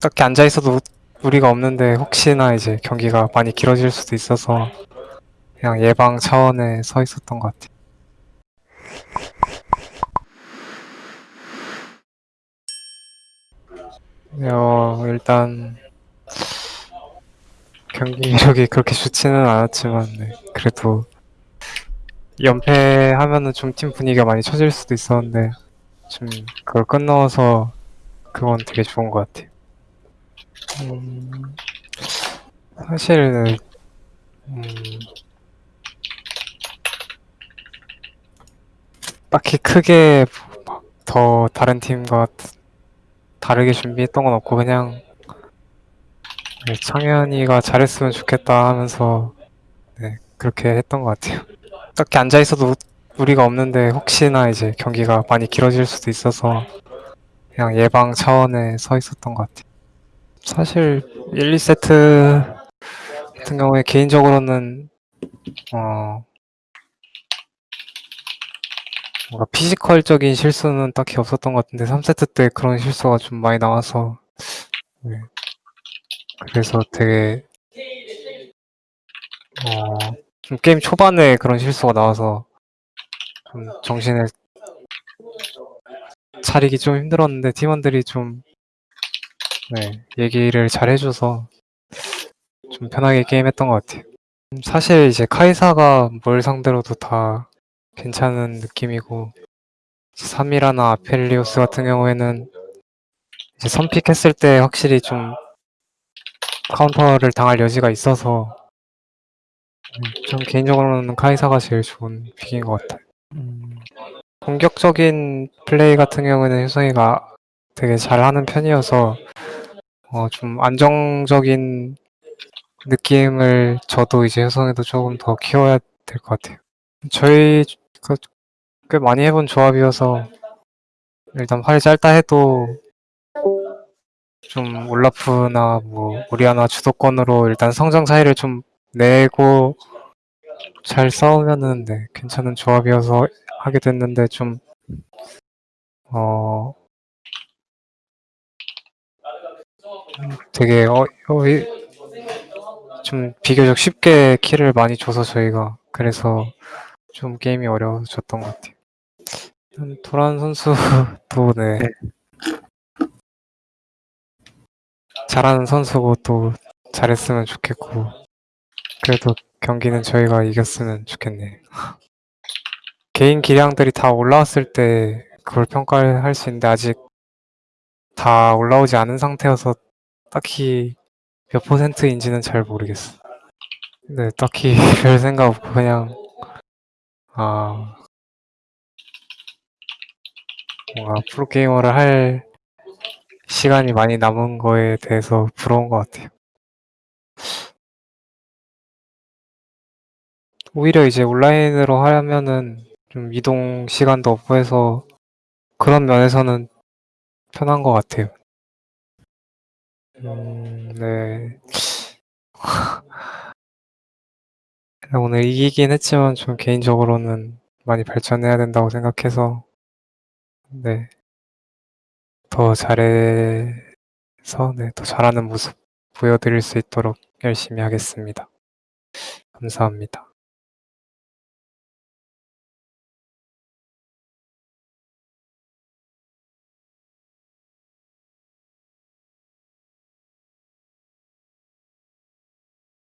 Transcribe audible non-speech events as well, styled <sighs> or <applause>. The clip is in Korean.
딱히 앉아 있어도 우리가 없는데 혹시나 이제 경기가 많이 길어질 수도 있어서 그냥 예방 차원에 서 있었던 것 같아요. 어, 일단 경기 이력이 그렇게 좋지는 않았지만 네, 그래도 연패하면은 좀 팀 분위기가 많이 처질 수도 있었는데 좀 그걸 끝넣어서 그건 되게 좋은 것 같아요. 음, 사실 음, 딱히 크게 막더 다른 팀과 다르게 준비했던 건 없고 그냥 네, 창현이가 잘했으면 좋겠다 하면서 네, 그렇게 했던 것 같아요. 딱히 앉아 있어도 우리가 없는데 혹시나 이제 경기가 많이 길어질 수도 있어서 그냥 예방 차원에 서 있었던 것 같아요. 사실 1, 2세트 같은 경우에 개인적으로는 어 뭔가 피지컬적인 실수는 딱히 없었던 것 같은데 3세트 때 그런 실수가 좀 많이 나와서 네. 그래서 되게 어, 좀 게임 초반에 그런 실수가 나와서 좀 정신을 차리기 좀 힘들었는데 팀원들이 좀 네, 얘기를 잘 해줘서 좀 편하게 게임했던 것 같아요. 음, 사실 이제 카이사가 뭘 상대로도 다 괜찮은 느낌이고 3이라나 아펠리오스 같은 경우에는 이제 선픽 했을 때 확실히 좀 카운터를 당할 여지가 있어서 음, 전 개인적으로는 카이사가 제일 좋은 pick인 것 같아요. 음, 공격적인 플레이 같은 경우에는 효성이가 되게 잘하는 편이어서 어, 좀 안정적인 느낌을 저도 이제 효성이도 조금 더 키워야 될 것 같아요. 저희 그, 꽤 많이 해본 조합이어서 일단 팔이 짧다 해도 좀 올라프나 뭐 오리아나 주도권으로 일단 성장 차이를 좀 내고 잘 싸우면은 네, 괜찮은 조합이어서 하게 됐는데 좀 어, 음, 되게 어, 어, 이- 좀 비교적 쉽게 킬을 많이 줘서 저희가 그래서 좀 게임이 어려워졌던 것 같아요. 음, 도란 선수도 네. 잘하는 선수고 또 잘했으면 좋겠고 그래도 경기는 저희가 이겼으면 좋겠네. 개인 기량들이 다 올라왔을 때 그걸 평가할 수 있는데 아직 다 올라오지 않은 상태여서 딱히 몇 퍼센트인지는 잘 모르겠어. 네, 딱히 <laughs> 별 생각 없고 그냥 아 뭔가 프로게이머를 할 시간이 많이 남은 거에 대해서 부러운 것 같아요. 오히려 이제 온라인으로 하면은 좀 이동 시간도 없고 해서 그런 면에서는 편한 것 같아요. 음, 네. <sighs> 오늘 이기긴 했지만 좀 개인적으로는 많이 발전해야 된다고 생각해서 네. 더 잘해서 네, 더 잘하는 모습 보여드릴 수 있도록 열심히 하겠습니다. 감사합니다.